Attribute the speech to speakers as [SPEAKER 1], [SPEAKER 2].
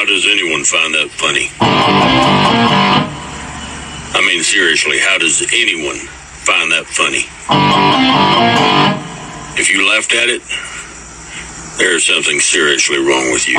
[SPEAKER 1] How does anyone find that funny? I mean, seriously, how does anyone find that funny? If you laughed at it, there's something seriously wrong with you.